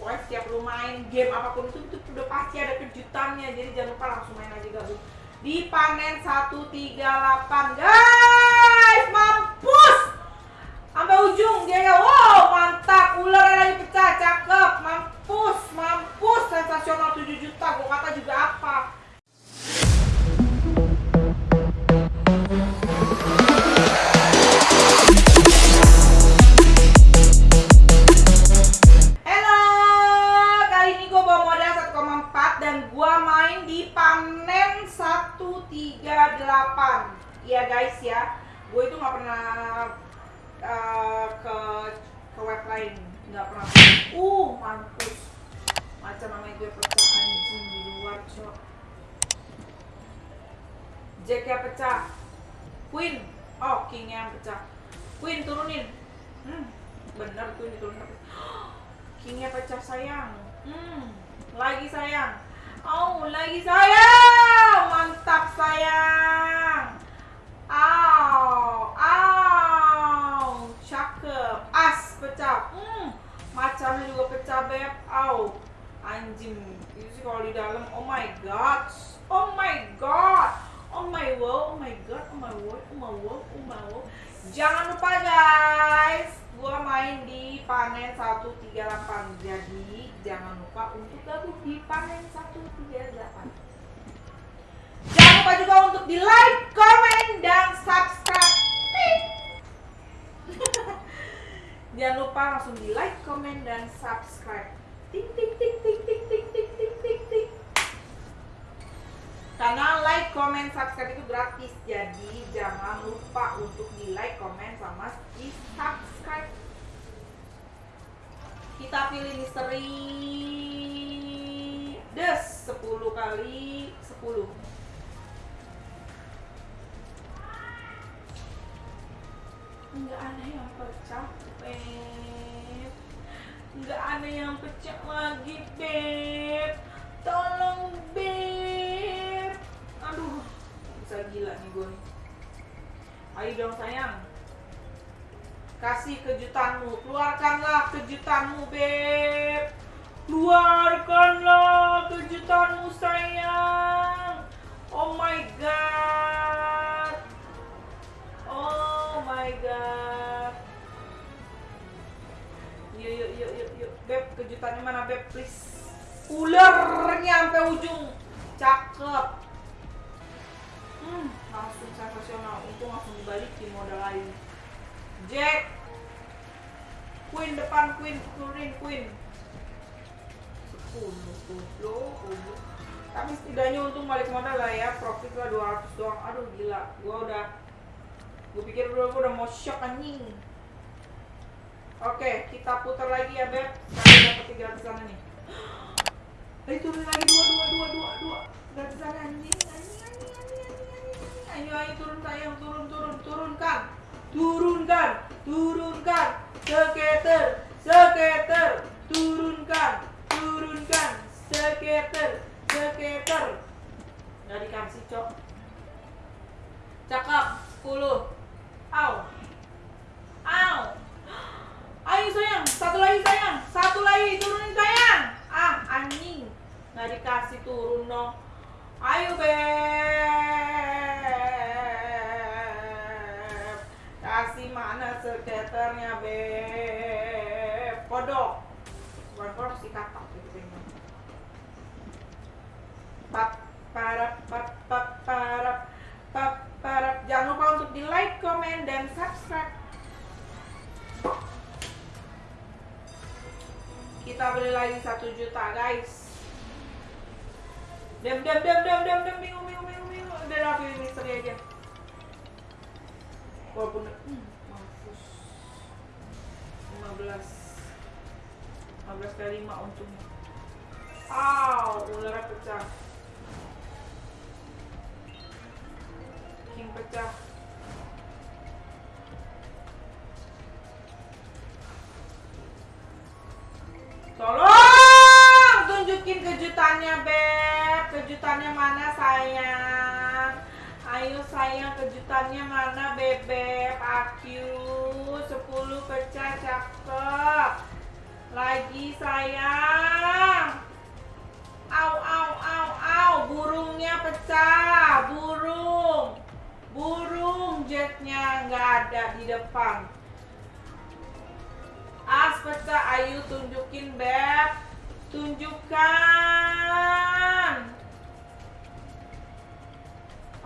pokoknya setiap lu main game apa pun itu itu udah pasti ada kejutannya. Jadi jangan lupa langsung main aja gabung di panen 138 guys mampus! Sampai ujung dia ya wow mantap ular 138 Iya guys ya, gue itu nggak pernah eh, ke ke web lain, nggak pernah. Uh, mampus. Macam namanya gue pecah anjing di luar cok. Jacknya pecah, Queen, oh Kingnya yang pecah. Queen turunin. Hmm, bener Queen diturunin. Kingnya pecah sayang. Hmm, lagi sayang. Oh, lagi sayang. Mantap sayang. Au, au, cakep. As pecah. Hmm, macannya juga pecah beb. Au, anjing. Itu sih kalau di dalam. Oh my god. Oh my god. Oh my wow, oh my god, oh my wow, oh my wow, oh my wow. Jangan lupa guys, gua main di panen 138. Jadi jangan lupa untuk gabung di panen 138. Jangan lupa juga untuk di like, comment, dan subscribe. Jangan lupa langsung di like, comment, dan subscribe. Ting ting ting ting ting ting ting ting ting ting. Karena like, comment, subscribe itu gratis Jadi jangan lupa untuk di like, comment, sama di subscribe Kita pilih misteri Des 10 kali 10 Enggak ada yang pecah Beb. Enggak ada yang pecah lagi Beb. Tolong Beb. Aduh Bisa gila nih gue. Ayo dong sayang. Kasih kejutanmu Keluarkanlah kejutanmu Beb. Keluarkanlah kejutanmu sayang Yuk yuk yuk yuk yuk. Beb kejutannya mana Beb? Please. Ularnya sampai ujung. Cakep. Hmm langsung sensasional. Untung langsung dibalikin modal lain. Jack Queen depan Queen. Turunin Queen. 10 10 10 tapi setidaknya untung balik modal lah ya. Profit lah 200 doang. Aduh gila. Gua udah gue pikir dulu gua udah mau shock anjing oke kita putar lagi ya beb. Sekarang dapat 300 nih Eh turun lagi dua dua dua dua dua. Gratisan anjing anjing anjing anjing anjing ayo ayo turun sayang turun turun turunkan. Turunkan turunkan. Skater skater turunkan turunkan. Skater skater nggak dikasih cok. Cakep 10 au au ayo sayang satu lagi sayang satu lagi turunin sayang ah anjing dikasih turun dong ayo beb. Kasih mana skaternya beb? Kodok. Bukan kodok sih katak gitu pap parap pap pap jangan lupa untuk di like comment dan subscribe. Kita beli lagi satu juta guys dem dem dem dem dem dem bingung bingung bingung bingung. Udah pilih misteri aja. Walaupun hmm, mampus. 15 15 kali 5 untungnya. Aw, ularnya pecah. King pecah Ayo sayang kejutannya mana bebek Aku 10 pecah cakep. Lagi sayang. Au au au au Burungnya pecah Burung. Burung jetnya nggak ada di depan. As pecah Ayu tunjukin beb. Tunjukkan.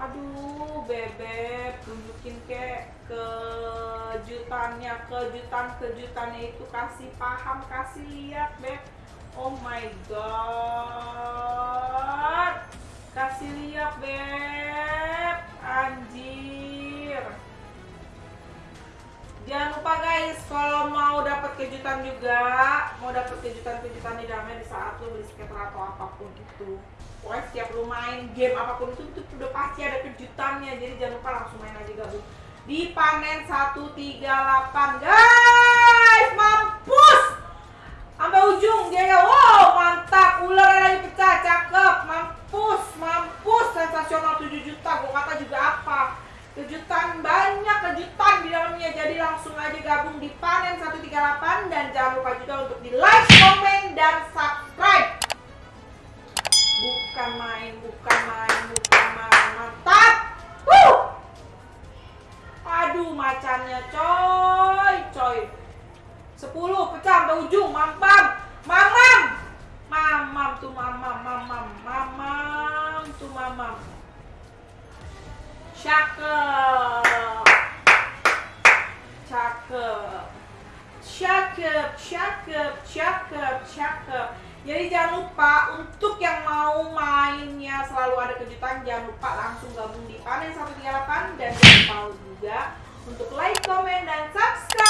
Aduh bebek tunjukin ke kejutannya kejutan kejutannya itu kasih paham kasih lihat beb. Oh my god. Kasih lihat beb. Anjir lupa guys. Kalau mau dapat kejutan juga mau dapat kejutan-kejutan di dalamnya di saat lo beli skater atau apa pun itu. Pokoknya setiap lu main game apa pun itu, itu udah pasti ada kejutannya. Jadi jangan lupa langsung main aja gabung di panen 138 guys mampus! Sampai ujung dia ya wow mantap. Ular lagi pecah cakep. Mampus mampus. Sensasional 7 juta. Gua kata juga jadi langsung aja gabung di panen 138 dan jangan lupa juga untuk di like komen dan subscribe. Bukan main bukan main bukan main mantap. Wuh! aduh macannya coy coy. 10 pecah sampai ujung mampam mamam mamam tuh mamam mamam mamam tuh mamam cakep cakep cakep cakep cakep cakep jadi jangan lupa untuk yang mau mainnya selalu ada kejutan jangan lupa langsung gabung di panen 138 dan jangan lupa juga untuk like, komen, dan subscribe